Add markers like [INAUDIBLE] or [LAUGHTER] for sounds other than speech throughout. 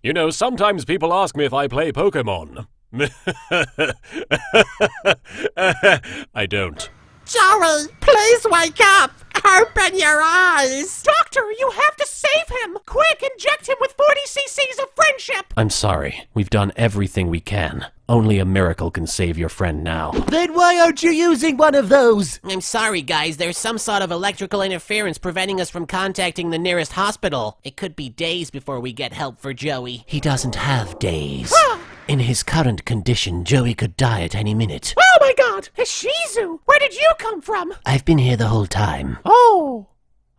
You know, sometimes people ask me if I play Pokemon. [LAUGHS] I don't. Joey, please wake up! Open your eyes! Doctor, you have to save him! Quick, inject him with 40 cc's of friendship! I'm sorry. We've done everything we can. Only a miracle can save your friend now. Then why aren't you using one of those? I'm sorry, guys. There's some sort of electrical interference preventing us from contacting the nearest hospital. It could be days before we get help for Joey. He doesn't have days. Ah! In his current condition, Joey could die at any minute. Oh my god! Shizu! Where did you come from? I've been here the whole time. Oh,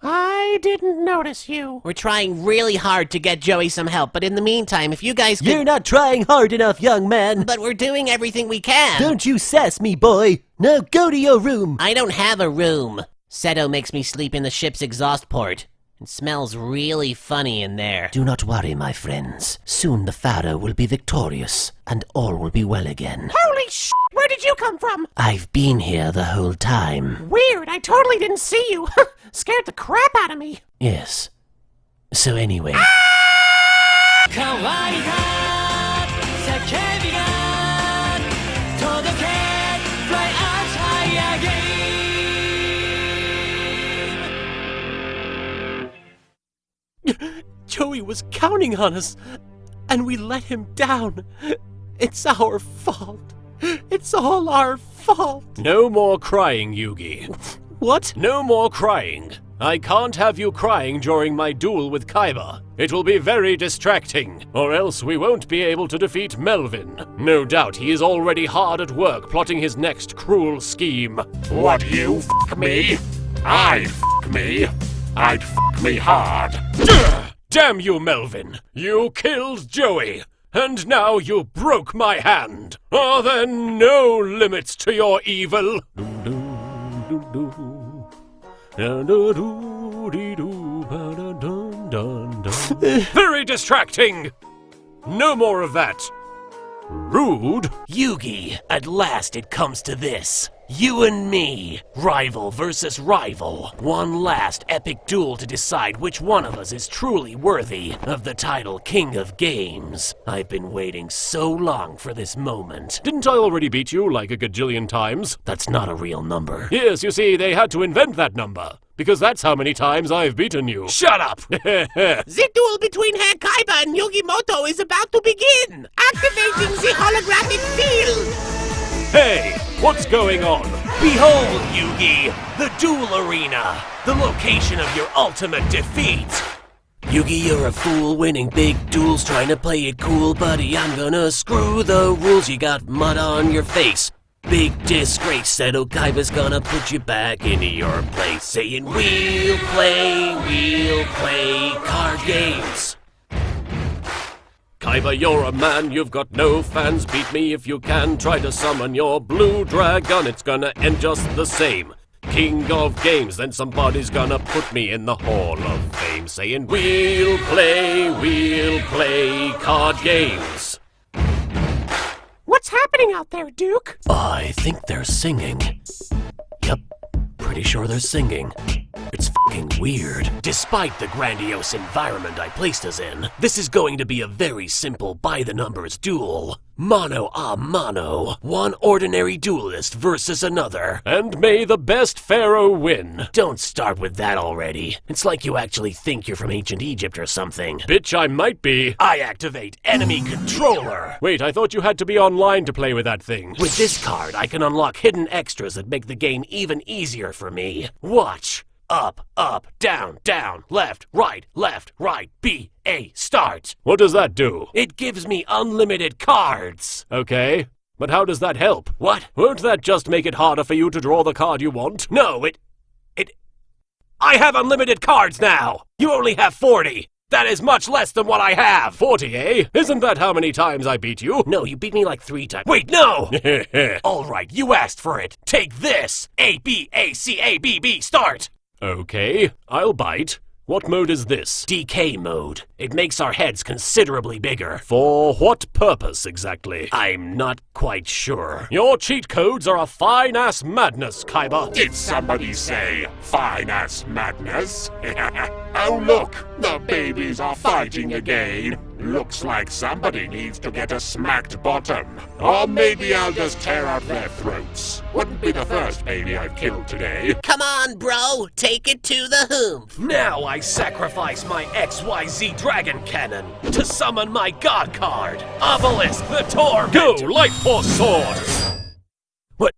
I didn't notice you. We're trying really hard to get Joey some help, but in the meantime, if you guys could. You're not trying hard enough, young man. But we're doing everything we can. Don't you sass me, boy. Now go to your room. I don't have a room. Seto makes me sleep in the ship's exhaust port. It smells really funny in there. Do not worry, my friends. Soon the Pharaoh will be victorious, and all will be well again. Holy sh! Where did you come from? I've been here the whole time. Weird, I totally didn't see you. [LAUGHS] Scared the crap out of me. Yes. So anyway, ah! 乾 Joey was counting on us, and we let him down. It's our fault. It's all our fault. No more crying, Yugi. What? No more crying. I can't have you crying during my duel with Kaiba. It will be very distracting, or else we won't be able to defeat Melvin. No doubt he is already hard at work plotting his next cruel scheme. What, you f me? I f me? I'd f me hard. Damn you, Melvin! You killed Joey! And now you broke my hand! Are there no limits to your evil? Very distracting! No more of that! Rude? Yugi, at last it comes to this. You and me, rival versus rival. One last epic duel to decide which one of us is truly worthy of the title King of Games. I've been waiting so long for this moment. Didn't I already beat you like a gajillion times? That's not a real number. Yes, you see, they had to invent that number. Because that's how many times I've beaten you. Shut up! [LAUGHS] The duel between Herr Kaiba and Yugimoto is about to begin! Activating the holographic field! hey, what's going on? Behold, Yugi, the duel arena, the location of your ultimate defeat. Yugi, you're a fool winning big duels, trying to play it cool, buddy. I'm gonna screw the rules. You got mud on your face. Big disgrace, said Okaiba's gonna put you back into your place, saying, We'll play, we'll play card games. Kaiba, you're a man, you've got no fans. Beat me if you can. Try to summon your blue dragon, it's gonna end just the same. King of games, then somebody's gonna put me in the Hall of Fame, saying, We'll play, we'll play card games. What's happening out there, Duke? I think they're singing. Yep, pretty sure they're singing. It's fucking weird. Despite the grandiose environment I placed us in, this is going to be a very simple by the numbers duel. Mono a mano. One ordinary duelist versus another. And may the best pharaoh win. Don't start with that already. It's like you actually think you're from ancient Egypt or something. Bitch, I might be. I activate enemy controller. Wait, I thought you had to be online to play with that thing. With this card, I can unlock hidden extras that make the game even easier for me. Watch. Up, up, down, down, left, right, left, right, B, A, start. What does that do? It gives me unlimited cards. Okay, but how does that help? What? Won't that just make it harder for you to draw the card you want? No, it. It. I have unlimited cards now! You only have 40! That is much less than what I have! 40, eh? Isn't that how many times I beat you? No, you beat me like three times. Wait, no! [LAUGHS] Alright, you asked for it. Take this! A, B, A, C, A, B, B, start! Okay, I'll bite. What mode is this? DK mode. It makes our heads considerably bigger. For what purpose exactly? I'm not quite sure. Your cheat codes are a fine ass madness, Kaiba. Did somebody say fine ass madness? [LAUGHS] oh look, the babies are fighting again. Looks like somebody needs to get a smacked bottom. Or maybe I'll just tear out their throats. Wouldn't be the first baby I've killed today. Come on, bro. Take it to the hoop. Now I sacrifice my XYZ Dragon Cannon to summon my God card, Obelisk the Tormentor. Go, Light Force Sword! What?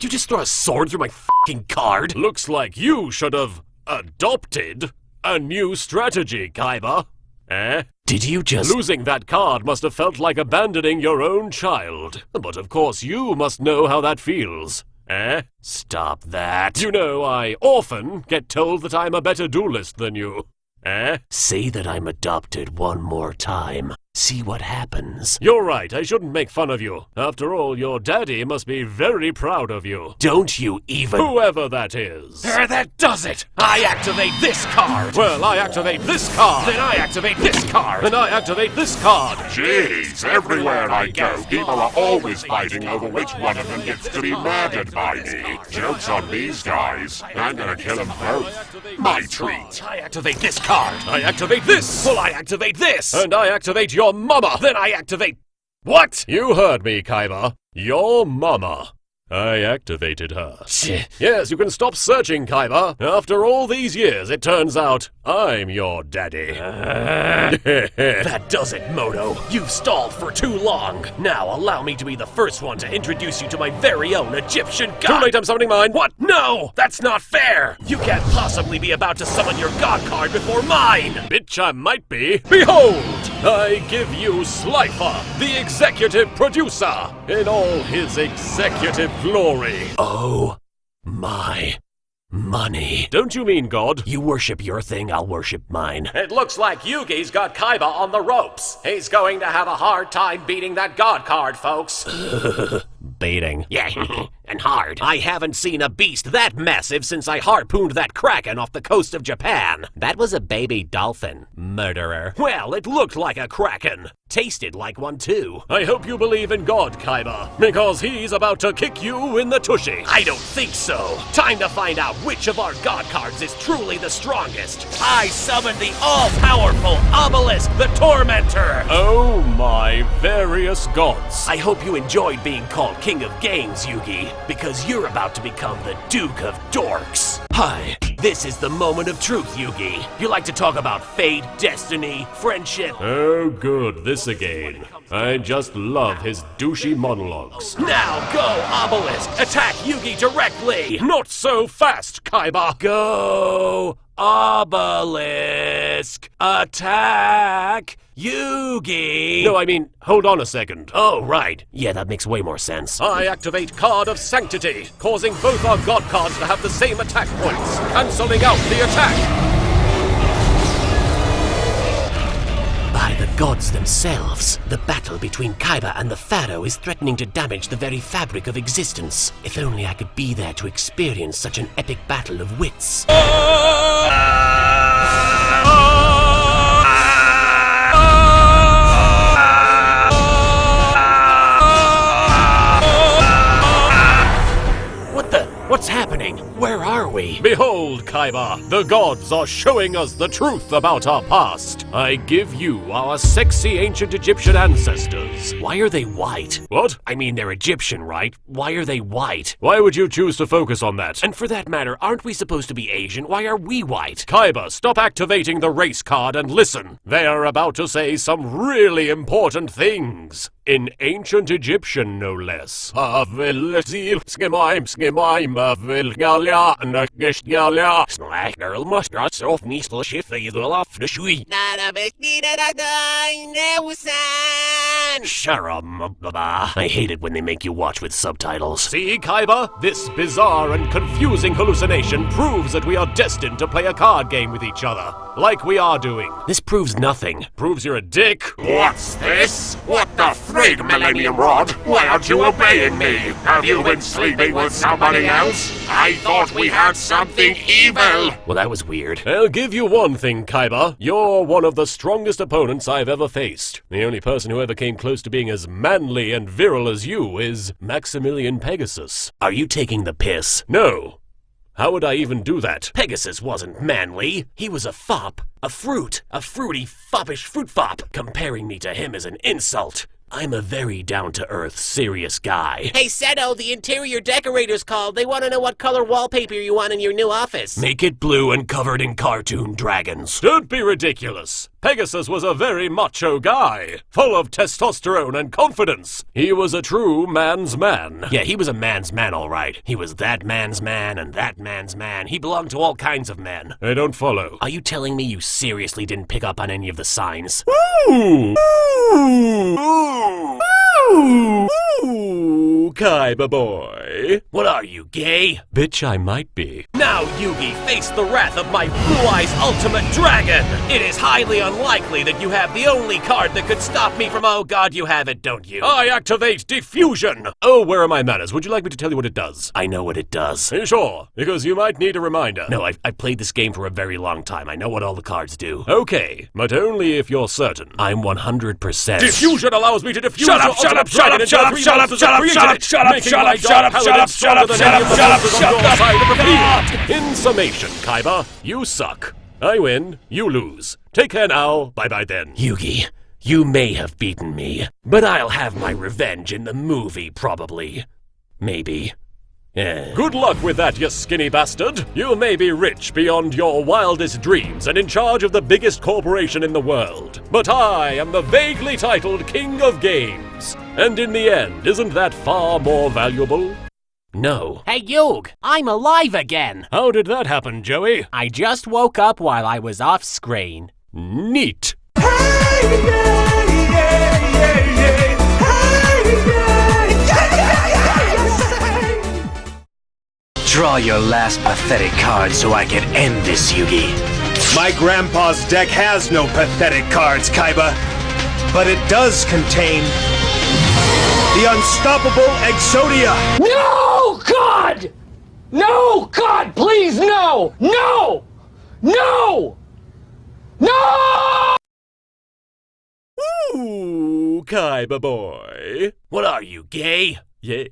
You just throw a sword through my fucking card? Looks like you should have adopted a new strategy, Kaiba. Eh? Did you just... Losing that card must have felt like abandoning your own child. But of course you must know how that feels. Eh? Stop that. You know, I often get told that I'm a better duelist than you. Eh? Say that I'm adopted one more time. See what happens. You're right, I shouldn't make fun of you. After all, your daddy must be very proud of you. Don't you even... Whoever that is. There, that does it! I activate this card! Well, I activate this card. Then I activate this card! Then I activate this card. Jeez, everywhere I go, people are always fighting over which one of them gets to be murdered by me. Joke's on these guys. I'm gonna kill them both. My treat. I activate this card! I activate this. Well, I activate this! And I activate your mama. Then I activate... What? You heard me, Kaiba. Your mama. I activated her. Shit. Yes, you can stop searching, Kaiba. After all these years, it turns out I'm your daddy. [LAUGHS] That does it, Moto. You've stalled for too long. Now allow me to be the first one to introduce you to my very own Egyptian god. Too late, I'm summoning mine. What? No! That's not fair! You can't possibly be about to summon your god card before mine! Bitch, I might be. Behold! I give you Slifer, the executive producer, in all his executive glory. Oh my money. Don't you mean God? You worship your thing, I'll worship mine. It looks like Yugi's got Kaiba on the ropes. He's going to have a hard time beating that God card, folks. [LAUGHS] Baiting. Yeah, [LAUGHS] and hard. I haven't seen a beast that massive since I harpooned that kraken off the coast of Japan. That was a baby dolphin, murderer. Well, it looked like a kraken. Tasted like one too. I hope you believe in God, Kaiba, because he's about to kick you in the tushy. I don't think so. Time to find out which of our god cards is truly the strongest. I summon the all-powerful Obelisk the Tormentor. Oh my various gods. I hope you enjoyed being called King of Games, Yugi, because you're about to become the Duke of Dorks. Hi, this is the moment of truth, Yugi. You like to talk about fate, destiny, friendship. Oh, good, this again. I just love his douchey monologues. Now go, Obelisk! Attack Yugi directly! Not so fast, Kaiba! Go, Obelisk! Attack Yugi! No, I mean, hold on a second. Oh, right. Yeah, that makes way more sense. I activate Card of Sanctity, causing both our god cards to have the same attack points, cancelling out the attack. By the gods themselves, the battle between Kaiba and the Pharaoh is threatening to damage the very fabric of existence. If only I could be there to experience such an epic battle of wits. What we? Behold, Kaiba, the gods are showing us the truth about our past. I give you our sexy ancient Egyptian ancestors. Why are they white? What? I mean, they're Egyptian, right? Why are they white? Why would you choose to focus on that? And for that matter, aren't we supposed to be Asian? Why are we white? Kaiba, stop activating the race card and listen. They are about to say some really important things. In ancient Egyptian, no less. Sharam. Ah, I hate it when they make you watch with subtitles. See, Kaiba? This bizarre and confusing hallucination proves that we are destined to play a card game with each other. Like we are doing. This proves nothing. Proves you're a dick. What's this? What the frig, Millennium Rod? Why aren't you obeying me? Have you been sleeping with somebody else? I thought we had something evil. Well, that was weird. I'll give you one thing, Kaiba. You're one of the strongest opponents I've ever faced. The only person who ever came close to being as manly and virile as you is Maximillion Pegasus. Are you taking the piss? No. How would I even do that? Pegasus wasn't manly. He was a fop. A fruit. A fruity, foppish fruit fop. Comparing me to him is an insult. I'm a very down to earth, serious guy. Hey, Seto, the interior decorators called. They want to know what color wallpaper you want in your new office. Make it blue and covered in cartoon dragons. Don't be ridiculous. Pegasus was a very macho guy, full of testosterone and confidence. He was a true man's man. Yeah, he was a man's man, all right. He was that man's man and that man's man. He belonged to all kinds of men. I don't follow. Are you telling me you seriously didn't pick up on any of the signs? Ooh! Ooh! Ooh! Ooh! Kaiba boy. What are you, gay? Bitch, I might be. Now, Yugi, face the wrath of my Blue Eyes Ultimate Dragon! It is highly unlikely that you have the only card that could stop me from. Oh god, you have it, don't you? I activate De-Fusion! Oh, where are my manners? Would you like me to tell you what it does? I know what it does. Are you sure? Because you might need a reminder. No, I've, I've played this game for a very long time. I know what all the cards do. Okay, but only if you're certain. I'm 100%. De-Fusion allows me to diffuse Shut your up, shut ultimate up, shut dragon up, into shut up, three shut up, monsters shut that up, created shut up, it, shut up, making shut my up, dark shut up, paladin shut up, stronger than shut any up, of the shut up, monsters shut on your up. Side. up! In summation, Kaiba, you suck. I win, you lose. Take care now. Bye bye then. Yugi, you may have beaten me, but I'll have my revenge in the movie, probably. Maybe. Good luck with that, you skinny bastard. You may be rich beyond your wildest dreams and in charge of the biggest corporation in the world. But I am the vaguely titled King of Games. And in the end, isn't that far more valuable? No. Hey, Yug, I'm alive again. How did that happen, Joey? I just woke up while I was off screen. Neat. Draw your last pathetic card so I can end this, Yugi. My grandpa's deck has no pathetic cards, Kaiba, but it does contain the unstoppable Exodia. No, God! No, God, please, no! No! No! No! Ooh, Kaiba boy. What are you, gay? Yeah.